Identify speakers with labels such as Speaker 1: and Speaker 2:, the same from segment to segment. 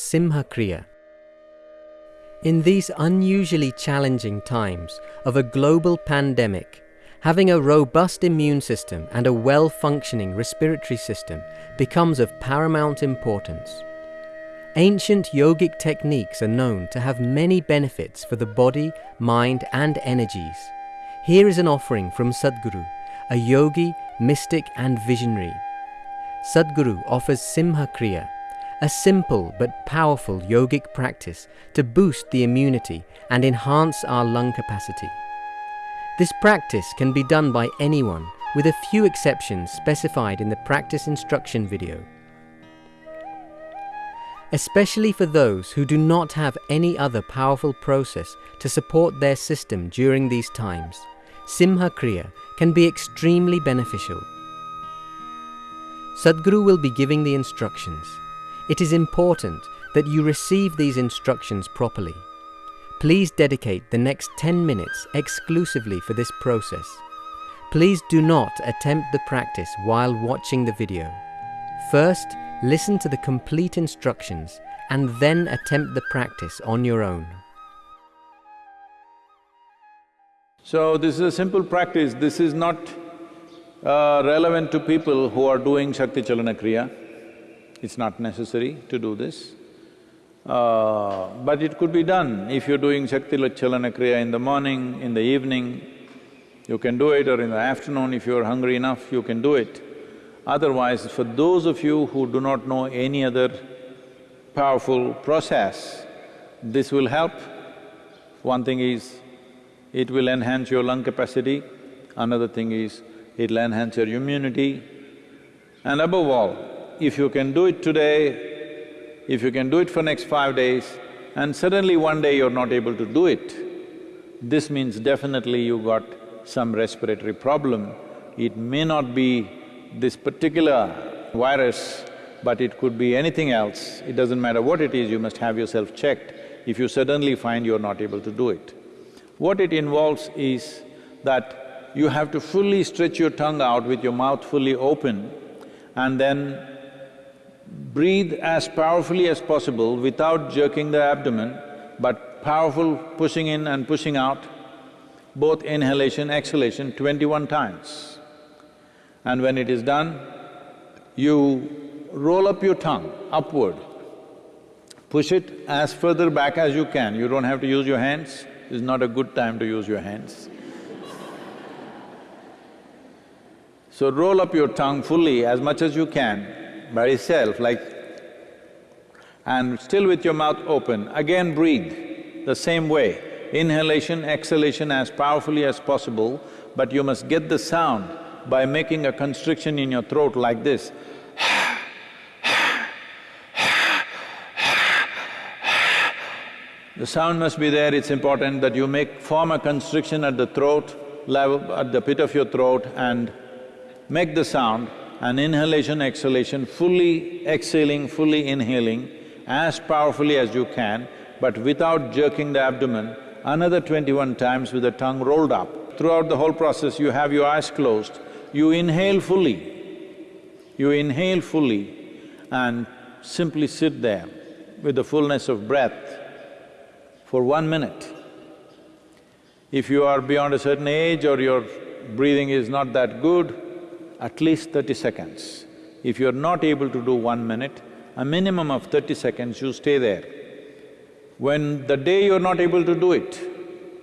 Speaker 1: Simha Kriya. In these unusually challenging times of a global pandemic, having a robust immune system and a well functioning respiratory system becomes of paramount importance. Ancient yogic techniques are known to have many benefits for the body, mind, and energies. Here is an offering from Sadhguru, a yogi, mystic, and visionary. Sadhguru offers Simha Kriya, a simple but powerful yogic practice to boost the immunity and enhance our lung capacity. This practice can be done by anyone, with a few exceptions specified in the practice instruction video. Especially for those who do not have any other powerful process to support their system during these times, Simha Kriya can be extremely beneficial. Sadhguru will be giving the instructions. It is important that you receive these instructions properly. Please dedicate the next 10 minutes exclusively for this process. Please do not attempt the practice while watching the video. First, listen to the complete instructions and then attempt the practice on your own.
Speaker 2: So this is a simple practice, this is not uh, relevant to people who are doing Shakti Chalana Kriya. It's not necessary to do this. Uh, but it could be done if you're doing Shakti Chalana Kriya in the morning, in the evening, you can do it or in the afternoon if you're hungry enough, you can do it. Otherwise, for those of you who do not know any other powerful process, this will help. One thing is, it will enhance your lung capacity, another thing is, it'll enhance your immunity. And above all, if you can do it today, if you can do it for next five days, and suddenly one day you're not able to do it, this means definitely you got some respiratory problem. It may not be this particular virus, but it could be anything else. It doesn't matter what it is, you must have yourself checked if you suddenly find you're not able to do it. What it involves is that you have to fully stretch your tongue out with your mouth fully open and then breathe as powerfully as possible without jerking the abdomen, but powerful pushing in and pushing out, both inhalation, exhalation, twenty-one times. And when it is done, you roll up your tongue upward, push it as further back as you can, you don't have to use your hands, it's not a good time to use your hands. So roll up your tongue fully as much as you can by itself like… and still with your mouth open, again breathe the same way. Inhalation, exhalation as powerfully as possible, but you must get the sound by making a constriction in your throat like this. The sound must be there, it's important that you make… form a constriction at the throat level, at the pit of your throat and make the sound and inhalation, exhalation, fully exhaling, fully inhaling as powerfully as you can, but without jerking the abdomen, another twenty-one times with the tongue rolled up. Throughout the whole process, you have your eyes closed, you inhale fully, you inhale fully and simply sit there with the fullness of breath for one minute. If you are beyond a certain age or your breathing is not that good, at least thirty seconds. If you're not able to do one minute, a minimum of thirty seconds you stay there. When the day you're not able to do it,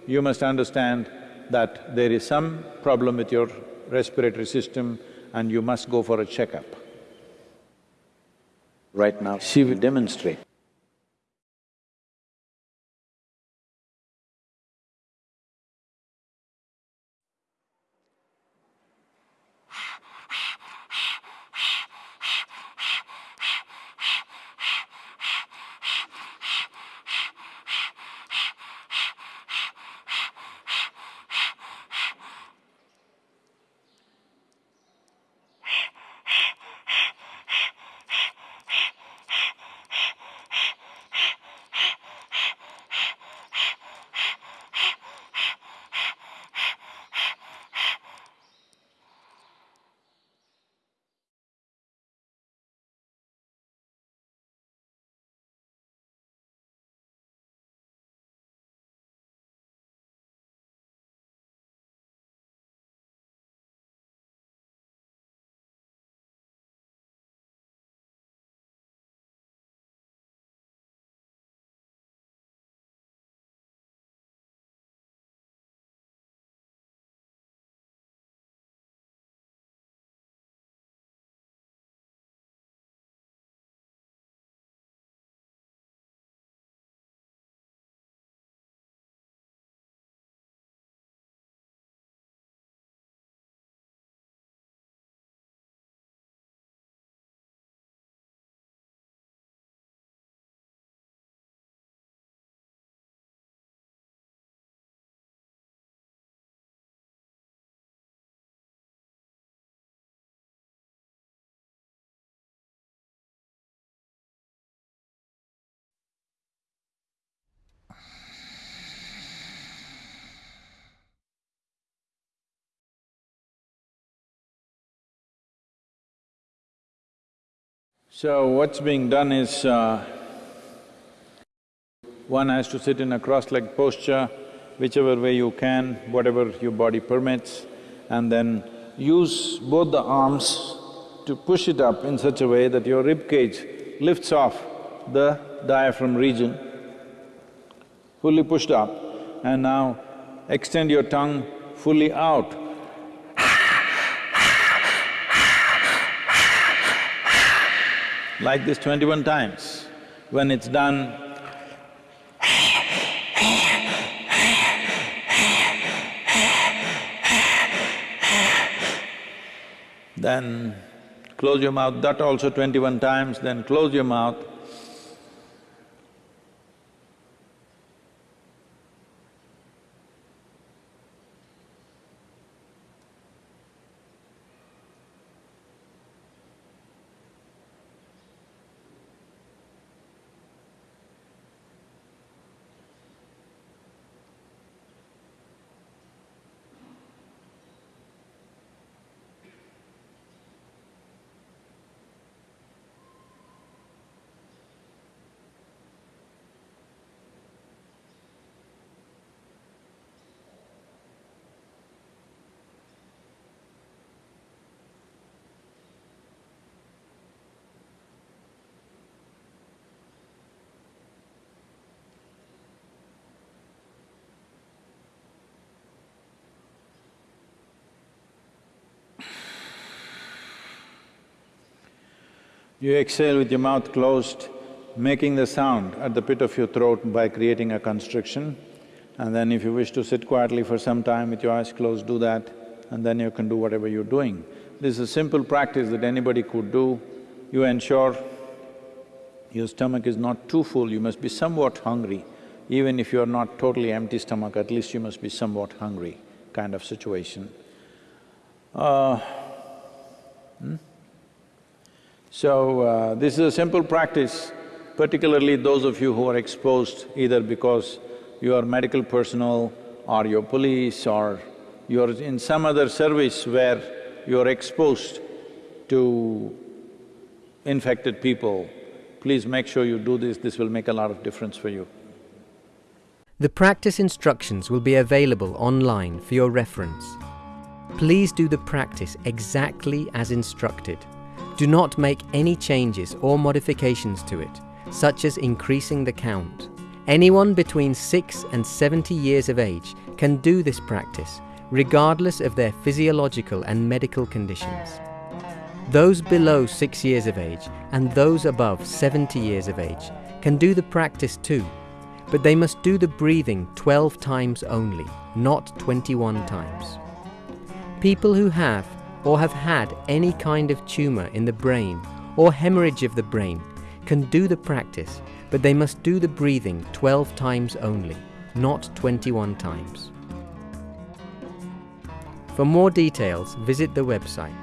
Speaker 2: you must understand that there is some problem with your respiratory system and you must go for a checkup. Right now, she will demonstrate. So what's being done is, uh, one has to sit in a cross-legged posture, whichever way you can, whatever your body permits, and then use both the arms to push it up in such a way that your rib cage lifts off the diaphragm region, fully pushed up, and now extend your tongue fully out. Like this twenty-one times. When it's done, then close your mouth, that also twenty-one times, then close your mouth. You exhale with your mouth closed, making the sound at the pit of your throat by creating a constriction. And then if you wish to sit quietly for some time with your eyes closed, do that, and then you can do whatever you're doing. This is a simple practice that anybody could do. You ensure your stomach is not too full, you must be somewhat hungry. Even if you're not totally empty stomach, at least you must be somewhat hungry kind of situation. Uh, hmm? So, uh, this is a simple practice, particularly those of you who are exposed either because you are medical personnel or you're police or you're in some other service where you're exposed to infected people, please make sure you do this, this will make a lot of difference for you.
Speaker 1: The practice instructions will be available online for your reference. Please do the practice exactly as instructed. Do not make any changes or modifications to it, such as increasing the count. Anyone between 6 and 70 years of age can do this practice, regardless of their physiological and medical conditions. Those below 6 years of age and those above 70 years of age can do the practice too, but they must do the breathing 12 times only, not 21 times. People who have or have had any kind of tumour in the brain or hemorrhage of the brain can do the practice, but they must do the breathing 12 times only, not 21 times. For more details, visit the website